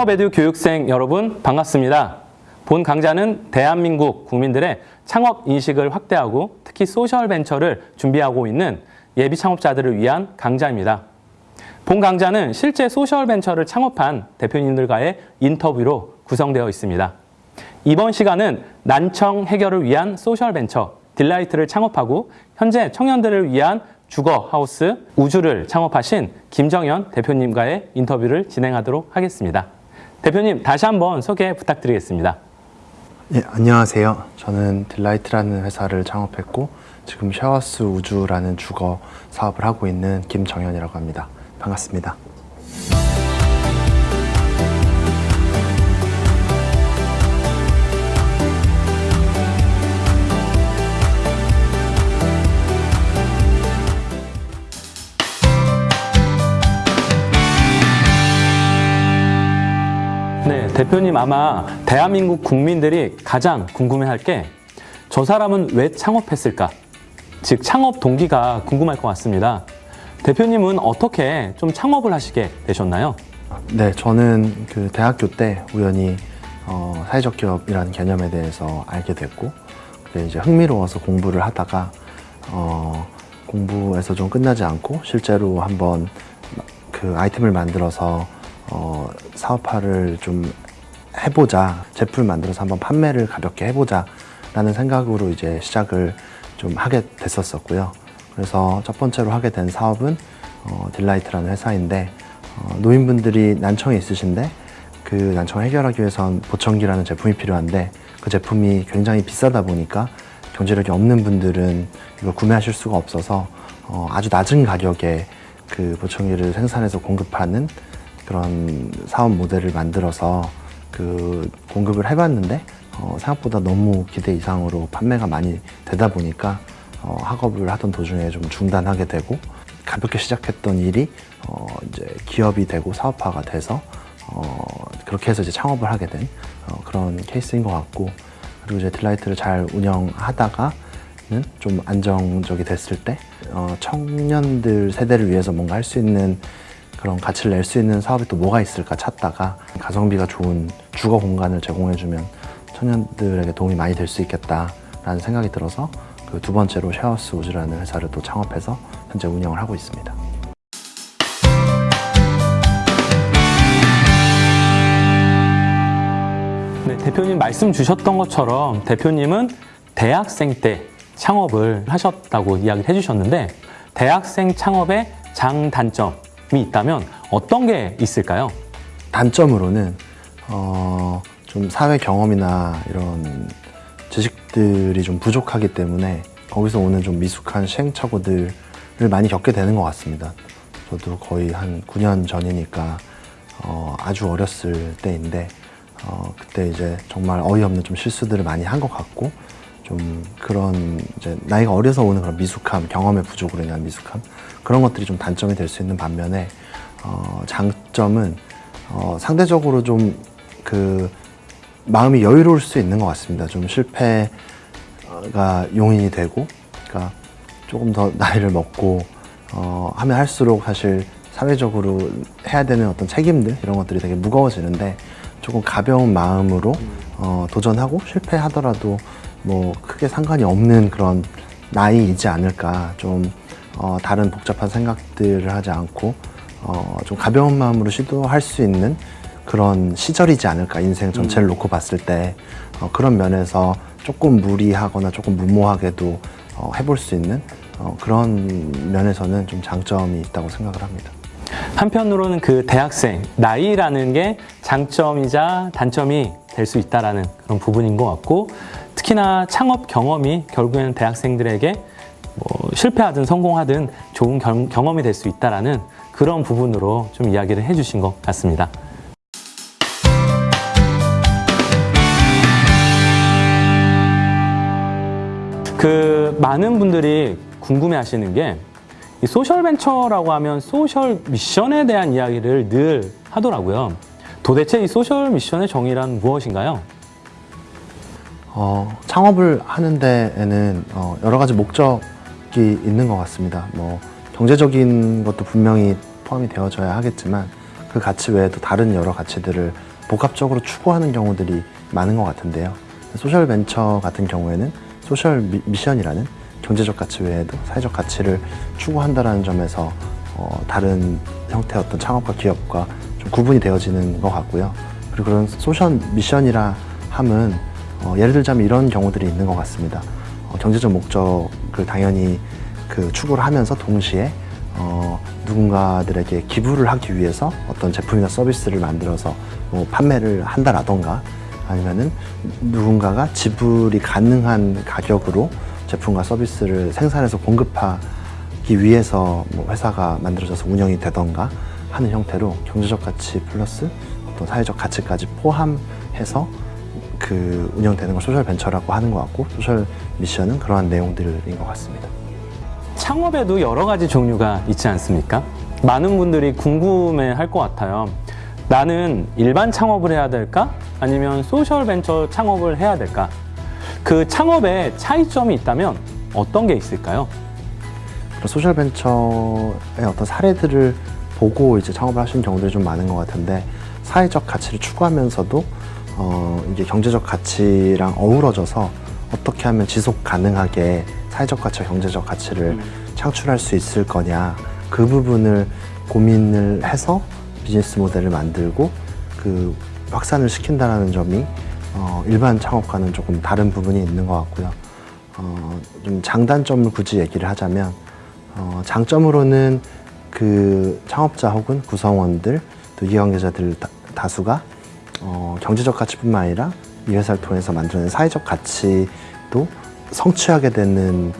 창업에듀 교육생 여러분 반갑습니다. 본 강좌는 대한민국 국민들의 창업 인식을 확대하고 특히 소셜 벤처를 준비하고 있는 예비 창업자들을 위한 강좌입니다. 본 강좌는 실제 소셜 벤처를 창업한 대표님들과의 인터뷰로 구성되어 있습니다. 이번 시간은 난청 해결을 위한 소셜 벤처 딜라이트를 창업하고 현재 청년들을 위한 주거 하우스 우주를 창업하신 김정현 대표님과의 인터뷰를 진행하도록 하겠습니다. 대표님 다시 한번 소개 부탁드리겠습니다. 예, 안녕하세요. 저는 딜라이트라는 회사를 창업했고 지금 셰어하우스 우주라는 주거 사업을 하고 있는 김정현이라고 합니다. 반갑습니다. 대표님 아마 대한민국 국민들이 가장 궁금해할 게 저 사람은 왜 창업했을까? 즉 창업 동기가 궁금할 것 같습니다. 대표님은 어떻게 좀 창업을 하시게 되셨나요? 네, 저는 그 대학교 때 우연히 어, 사회적 기업이라는 개념에 대해서 알게 됐고 이제 흥미로워서 공부를 하다가 어, 공부에서 좀 끝나지 않고 실제로 한번 그 아이템을 만들어서 어, 사업화를 좀 해보자. 제품을 만들어서 한번 판매를 가볍게 해보자 라는 생각으로 이제 시작을 좀 하게 됐었었고요. 그래서 첫 번째로 하게 된 사업은 어, 딜라이트라는 회사인데 어, 노인분들이 난청이 있으신데 그 난청을 해결하기 위해선 보청기라는 제품이 필요한데 그 제품이 굉장히 비싸다 보니까 경제력이 없는 분들은 이걸 구매하실 수가 없어서 어, 아주 낮은 가격에 그 보청기를 생산해서 공급하는 그런 사업 모델을 만들어서 그 공급을 해봤는데 어, 생각보다 너무 기대 이상으로 판매가 많이 되다 보니까 어, 학업을 하던 도중에 좀 중단하게 되고 가볍게 시작했던 일이 어, 이제 기업이 되고 사업화가 돼서 어, 그렇게 해서 이제 창업을 하게 된 어, 그런 케이스인 것 같고 그리고 이제 딜라이트를 잘 운영하다가는 좀 안정적이 됐을 때 어, 청년들 세대를 위해서 뭔가 할 수 있는 그런 가치를 낼 수 있는 사업이 또 뭐가 있을까 찾다가 가성비가 좋은 주거 공간을 제공해주면 청년들에게 도움이 많이 될 수 있겠다라는 생각이 들어서 그 두 번째로 샤워스 우즈라는 회사를 또 창업해서 현재 운영을 하고 있습니다. 네, 대표님 말씀 주셨던 것처럼 대표님은 대학생 때 창업을 하셨다고 이야기를 해주셨는데 대학생 창업의 장단점이 있다면 어떤 게 있을까요? 단점으로는 어, 좀 사회 경험이나 이런 지식들이 좀 부족하기 때문에 거기서 오는 좀 미숙한 시행착오들을 많이 겪게 되는 것 같습니다. 저도 거의 한 9년 전이니까 어, 아주 어렸을 때인데 어, 그때 이제 정말 어이없는 좀 실수들을 많이 한 것 같고 좀 그런 이제 나이가 어려서 오는 그런 미숙함, 경험의 부족으로 인한 미숙함 그런 것들이 좀 단점이 될 수 있는 반면에 어, 장점은 어, 상대적으로 좀 그 마음이 여유로울 수 있는 것 같습니다. 좀 실패가 용인이 되고, 그러니까 조금 더 나이를 먹고 어, 하면 할수록 사실 사회적으로 해야 되는 어떤 책임들 이런 것들이 되게 무거워지는데 조금 가벼운 마음으로 어, 도전하고 실패하더라도 뭐 크게 상관이 없는 그런 나이이지 않을까 좀 어, 다른 복잡한 생각들을 하지 않고 어, 좀 가벼운 마음으로 시도할 수 있는 그런 시절이지 않을까 인생 전체를 놓고 봤을 때 어, 그런 면에서 조금 무리하거나 조금 무모하게도 어, 해볼 수 있는 어, 그런 면에서는 좀 장점이 있다고 생각을 합니다. 한편으로는 그 대학생 나이라는 게 장점이자 단점이 될 수 있다라는 그런 부분인 것 같고 특히나 창업 경험이 결국에는 대학생들에게 뭐 실패하든 성공하든 좋은 경, 경험이 될 수 있다라는 그런 부분으로 좀 이야기를 해주신 것 같습니다. 그 많은 분들이 궁금해 하시는 게 이 소셜 벤처라고 하면 소셜 미션에 대한 이야기를 늘 하더라고요. 도대체 이 소셜 미션의 정의란 무엇인가요? 어, 창업을 하는 데에는 어, 여러 가지 목적이 있는 것 같습니다. 뭐 경제적인 것도 분명히 포함이 되어져야 하겠지만 그 가치 외에도 다른 여러 가치들을 복합적으로 추구하는 경우들이 많은 것 같은데요. 소셜 벤처 같은 경우에는 소셜 미, 미션이라는 경제적 가치 외에도 사회적 가치를 추구한다는 점에서 어, 다른 형태의 어떤 창업과 기업과 좀 구분이 되어지는 것 같고요. 그리고 그런 소셜 미션이라 함은 어, 예를 들자면 이런 경우들이 있는 것 같습니다. 어, 경제적 목적을 당연히 그 추구를 하면서 동시에 어, 누군가들에게 기부를 하기 위해서 어떤 제품이나 서비스를 만들어서 뭐 판매를 한다라던가 아니면은 누군가가 지불이 가능한 가격으로 제품과 서비스를 생산해서 공급하기 위해서 뭐 회사가 만들어져서 운영이 되던가 하는 형태로 경제적 가치 플러스 어떤 사회적 가치까지 포함해서 그 운영되는 걸 소셜 벤처라고 하는 것 같고 소셜 미션은 그러한 내용들인 것 같습니다. 창업에도 여러 가지 종류가 있지 않습니까? 많은 분들이 궁금해 할 것 같아요. 나는 일반 창업을 해야 될까? 아니면 소셜 벤처 창업을 해야 될까? 그 창업에 차이점이 있다면 어떤 게 있을까요? 소셜 벤처의 어떤 사례들을 보고 이제 창업을 하시는 경우들이 좀 많은 것 같은데 사회적 가치를 추구하면서도 어, 이게 경제적 가치랑 어우러져서 어떻게 하면 지속 가능하게 사회적 가치와 경제적 가치를 창출할 수 있을 거냐 그 부분을 고민을 해서 비즈니스 모델을 만들고 그 확산을 시킨다는 점이 어, 일반 창업과는 조금 다른 부분이 있는 것 같고요. 어, 좀 장단점을 굳이 얘기를 하자면 어, 장점으로는 그 창업자 혹은 구성원들 또 이해관계자들 다, 다수가 어, 경제적 가치뿐만 아니라 이 회사를 통해서 만들어낸 사회적 가치도 성취하게 되는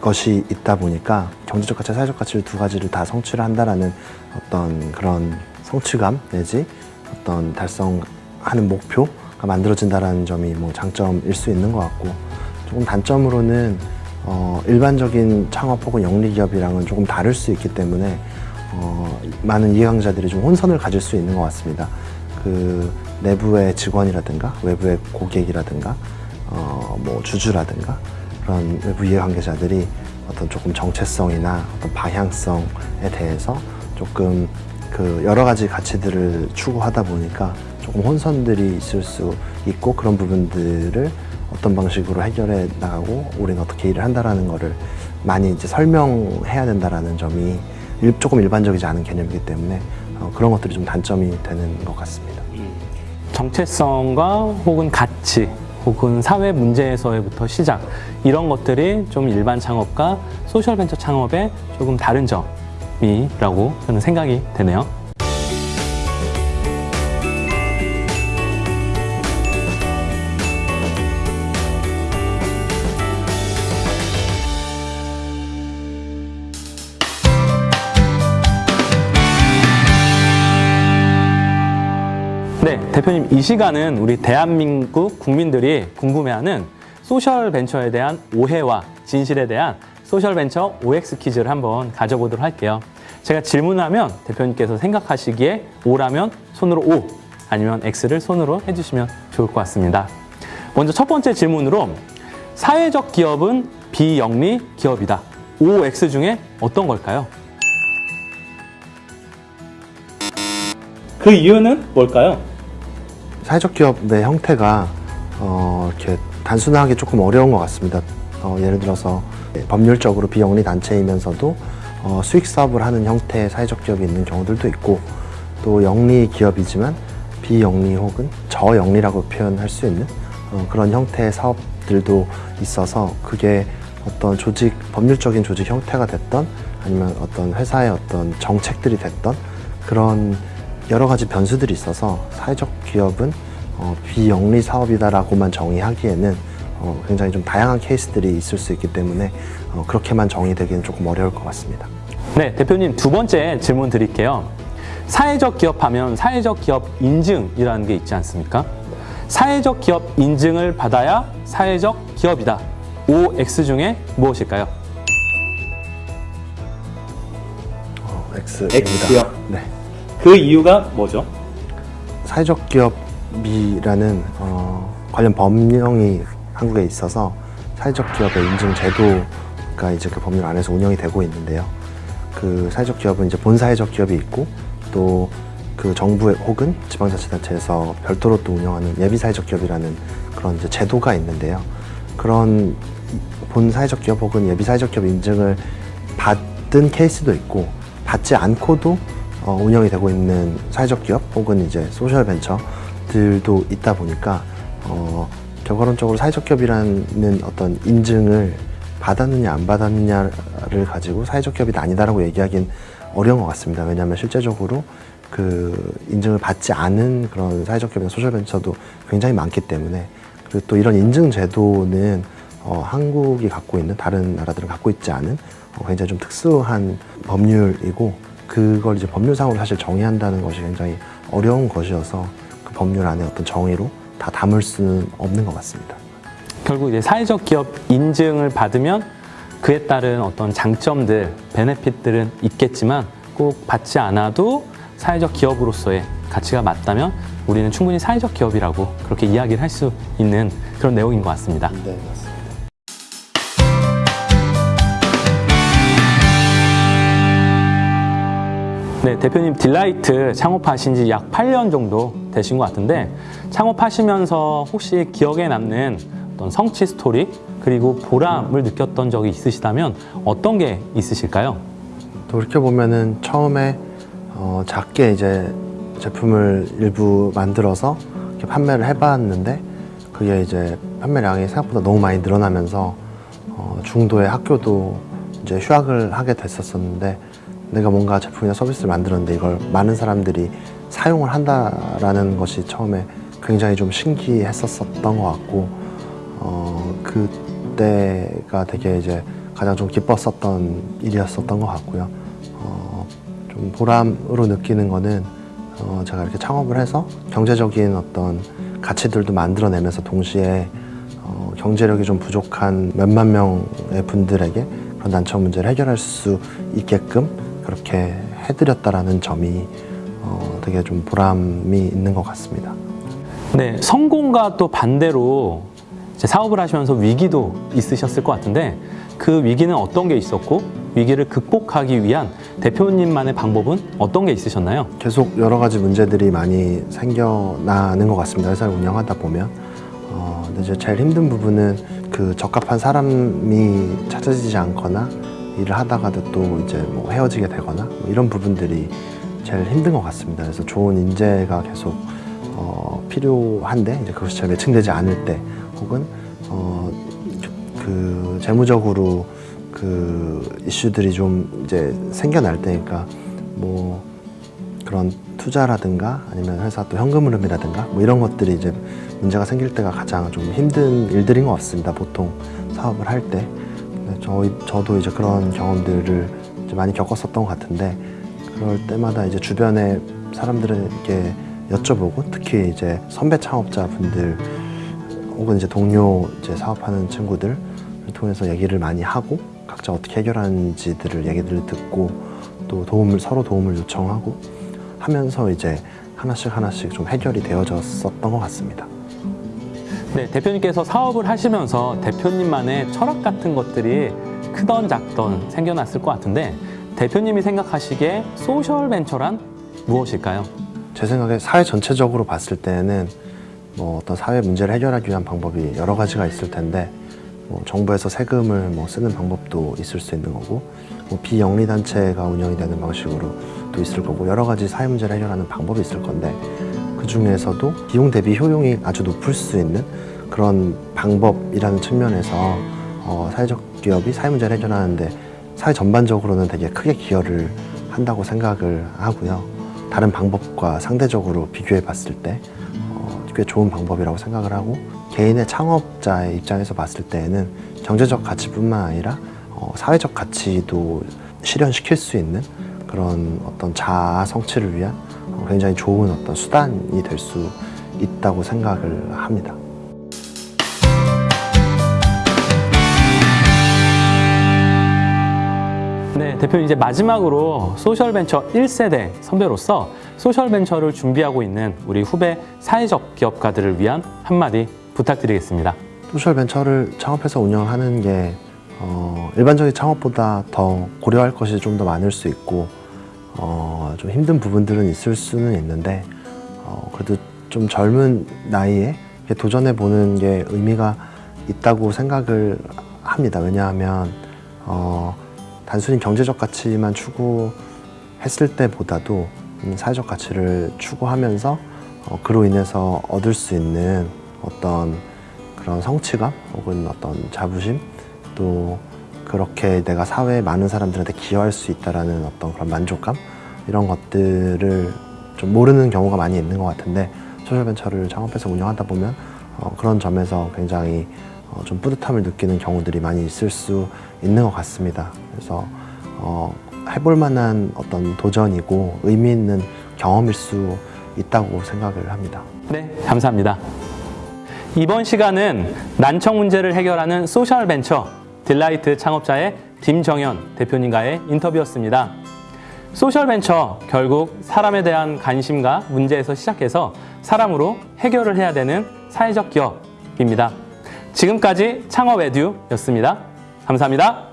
것이 있다 보니까 경제적 가치, 사회적 가치를 두 가지를 다 성취를 한다라는 어떤 그런 성취감 내지 어떤 달성하는 목표가 만들어진다라는 점이 뭐 장점일 수 있는 것 같고 조금 단점으로는 어, 일반적인 창업 혹은 영리 기업이랑은 조금 다를 수 있기 때문에 어, 많은 이해관계자들이 좀 혼선을 가질 수 있는 것 같습니다. 그 내부의 직원이라든가 외부의 고객이라든가 어, 뭐 주주라든가 그런 외부 이해관계자들이 어떤 조금 정체성이나 어떤 방향성에 대해서 조금 그 여러 가지 가치들을 추구하다 보니까 조금 혼선들이 있을 수 있고 그런 부분들을 어떤 방식으로 해결해 나가고 우리는 어떻게 일을 한다라는 거를 많이 이제 설명해야 된다라는 점이 일- 조금 일반적이지 않은 개념이기 때문에 어, 그런 것들이 좀 단점이 되는 것 같습니다. 정체성과 혹은 가치 혹은 사회 문제에서부터 시작 이런 것들이 좀 일반 창업과 소셜 벤처 창업의 조금 다른 점 이라고 저는 생각이 되네요. 네, 대표님 이 시간은 우리 대한민국 국민들이 궁금해하는 소셜 벤처에 대한 오해와 진실에 대한 소셜 벤처 OX 퀴즈를 한번 가져보도록 할게요. 제가 질문하면 대표님께서 생각하시기에 O라면 손으로 O 아니면 X를 손으로 해주시면 좋을 것 같습니다. 먼저 첫 번째 질문으로 사회적 기업은 비영리 기업이다. OX 중에 어떤 걸까요? 그 이유는 뭘까요? 사회적 기업의 형태가 어, 이렇게 단순하게 조금 어려운 것 같습니다. 어, 예를 들어서 법률적으로 비영리 단체이면서도 어, 수익 사업을 하는 형태의 사회적 기업이 있는 경우들도 있고 또 영리 기업이지만 비영리 혹은 저영리라고 표현할 수 있는 어, 그런 형태의 사업들도 있어서 그게 어떤 조직 법률적인 조직 형태가 됐던 아니면 어떤 회사의 어떤 정책들이 됐던 그런 여러 가지 변수들이 있어서 사회적 기업은 어, 비영리 사업이다라고만 정의하기에는 어, 굉장히 좀 다양한 케이스들이 있을 수 있기 때문에 어, 그렇게만 정의되기는 조금 어려울 것 같습니다. 네, 대표님 두 번째 질문 드릴게요. 사회적 기업 하면 사회적 기업 인증이라는 게 있지 않습니까? 사회적 기업 인증을 받아야 사회적 기업이다. OX 중에 무엇일까요? 어, X입니다. X요? 네. 그 이유가 뭐죠? 사회적 기업이라는 어, 관련 법령이 한국에 있어서 사회적 기업의 인증 제도가 이제 그 법률 안에서 운영이 되고 있는데요. 그 사회적 기업은 이제 본사회적 기업이 있고 또 그 정부 혹은 지방자치단체에서 별도로 또 운영하는 예비 사회적 기업이라는 그런 이제 제도가 있는데요. 그런 본 사회적 기업 혹은 예비 사회적 기업 인증을 받은 케이스도 있고 받지 않고도 어, 운영이 되고 있는 사회적 기업 혹은 이제 소셜 벤처들도 있다 보니까 어, 결과론적으로 사회적 기업이라는 어떤 인증을 받았느냐 안 받았느냐를 가지고 사회적 기업이 아니다라고 얘기하긴 어려운 것 같습니다. 왜냐하면 실제적으로 그 인증을 받지 않은 그런 사회적 기업이나 소셜 벤처도 굉장히 많기 때문에 그리고 또 이런 인증 제도는 어, 한국이 갖고 있는 다른 나라들은 갖고 있지 않은 어, 굉장히 좀 특수한 법률이고 그걸 이제 법률상으로 사실 정의한다는 것이 굉장히 어려운 것이어서 그 법률 안에 어떤 정의로 다 담을 수는 없는 것 같습니다. 결국 이제 사회적 기업 인증을 받으면 그에 따른 어떤 장점들, 베네핏들은 있겠지만 꼭 받지 않아도 사회적 기업으로서의 가치가 맞다면 우리는 충분히 사회적 기업이라고 그렇게 이야기를 할 수 있는 그런 내용인 것 같습니다. 네, 네, 대표님 딜라이트 창업하신 지 약 8년 정도 되신 것 같은데 창업하시면서 혹시 기억에 남는 어떤 성취 스토리 그리고 보람을 느꼈던 적이 있으시다면 어떤 게 있으실까요? 돌이켜 보면 은 처음에 어, 작게 이제 제품을 일부 만들어서 이렇게 판매를 해봤는데 그게 이제 판매량이 생각보다 너무 많이 늘어나면서 어, 중도의 학교도 이제 휴학을 하게 됐었었는데 내가 뭔가 제품이나 서비스를 만들었는데 이걸 많은 사람들이 사용을 한다라는 것이 처음에 굉장히 좀 신기했었었던 것 같고 어, 그때가 되게 이제 가장 좀 기뻤었던 일이었었던 것 같고요. 어, 좀 보람으로 느끼는 거는 어, 제가 이렇게 창업을 해서 경제적인 어떤 가치들도 만들어내면서 동시에 어, 경제력이 좀 부족한 몇만 명의 분들에게 그런 난처한 문제를 해결할 수 있게끔 그렇게 해드렸다라는 점이 어, 되게 좀 보람이 있는 것 같습니다. 네, 성공과 또 반대로 사업을 하시면서 위기도 있으셨을 것 같은데 그 위기는 어떤 게 있었고 위기를 극복하기 위한 대표님만의 방법은 어떤 게 있으셨나요? 계속 여러 가지 문제들이 많이 생겨나는 것 같습니다. 회사를 운영하다 보면. 어, 근데 이제 제일 힘든 부분은 그 적합한 사람이 찾아지지 않거나 일을 하다가도 또 이제 뭐 헤어지게 되거나 뭐 이런 부분들이 제일 힘든 것 같습니다. 그래서 좋은 인재가 계속 어, 필요한데 이제 그것이 잘 매칭되지 않을 때 혹은 어, 그 재무적으로 그 이슈들이 좀 이제 생겨날 때니까 뭐 그런 투자라든가 아니면 회사 또 현금 흐름이라든가 뭐 이런 것들이 이제 문제가 생길 때가 가장 좀 힘든 일들인 것 같습니다. 보통 사업을 할 때. 저희 저도 이제 그런 경험들을 이제 많이 겪었었던 것 같은데 그럴 때마다 이제 주변에 사람들에게 여쭤보고 특히 이제 선배 창업자분들 혹은 이제 동료 이제 사업하는 친구들을 통해서 얘기를 많이 하고 각자 어떻게 해결하는지들을 얘기들을 듣고 또 도움을 서로 도움을 요청하고 하면서 이제 하나씩 하나씩 좀 해결이 되어졌었던 것 같습니다. 네, 대표님께서 사업을 하시면서 대표님만의 철학 같은 것들이 크던 작던 생겨났을 것 같은데 대표님이 생각하시기에 소셜 벤처란 무엇일까요? 제 생각에 사회 전체적으로 봤을 때는 뭐 어떤 사회 문제를 해결하기 위한 방법이 여러 가지가 있을 텐데 뭐 정부에서 세금을 뭐 쓰는 방법도 있을 수 있는 거고 뭐 비영리 단체가 운영이 되는 방식으로 또 있을 거고 여러 가지 사회 문제를 해결하는 방법이 있을 건데 그 중에서도 비용 대비 효용이 아주 높을 수 있는 그런 방법이라는 측면에서 어, 사회적 기업이 사회 문제를 해결하는 데 사회 전반적으로는 되게 크게 기여를 한다고 생각을 하고요. 다른 방법과 상대적으로 비교해 봤을 때 어, 꽤 좋은 방법이라고 생각을 하고 개인의 창업자의 입장에서 봤을 때에는 경제적 가치뿐만 아니라 어, 사회적 가치도 실현시킬 수 있는 그런 어떤 자아 성취를 위한 어, 굉장히 좋은 어떤 수단이 될 수 있다고 생각을 합니다. 네, 대표님 이제 마지막으로 소셜벤처 1세대 선배로서 소셜벤처를 준비하고 있는 우리 후배 사회적 기업가들을 위한 한마디 부탁드리겠습니다. 소셜 벤처를 창업해서 운영하는 게 어, 일반적인 창업보다 더 고려할 것이 좀 더 많을 수 있고 어, 좀 힘든 부분들은 있을 수는 있는데 어, 그래도 좀 젊은 나이에 이렇게 도전해 보는 게 의미가 있다고 생각을 합니다. 왜냐하면 어, 단순히 경제적 가치만 추구했을 때보다도 음, 사회적 가치를 추구하면서 어, 그로 인해서 얻을 수 있는 어떤 그런 성취감 혹은 어떤 자부심 또 그렇게 내가 사회에 많은 사람들한테 기여할 수 있다라는 어떤 그런 만족감 이런 것들을 좀 모르는 경우가 많이 있는 것 같은데 소셜벤처를 창업해서 운영하다 보면 어, 그런 점에서 굉장히 어, 좀 뿌듯함을 느끼는 경우들이 많이 있을 수 있는 것 같습니다. 그래서 어, 해볼 만한 어떤 도전이고 의미 있는 경험일 수 있다고 생각을 합니다. 네, 감사합니다. 이번 시간은 난청 문제를 해결하는 소셜 벤처 딜라이트 창업자의 김정현 대표님과의 인터뷰였습니다. 소셜 벤처 결국 사람에 대한 관심과 문제에서 시작해서 사람으로 해결을 해야 되는 사회적 기업입니다. 지금까지 창업 에듀였습니다. 감사합니다.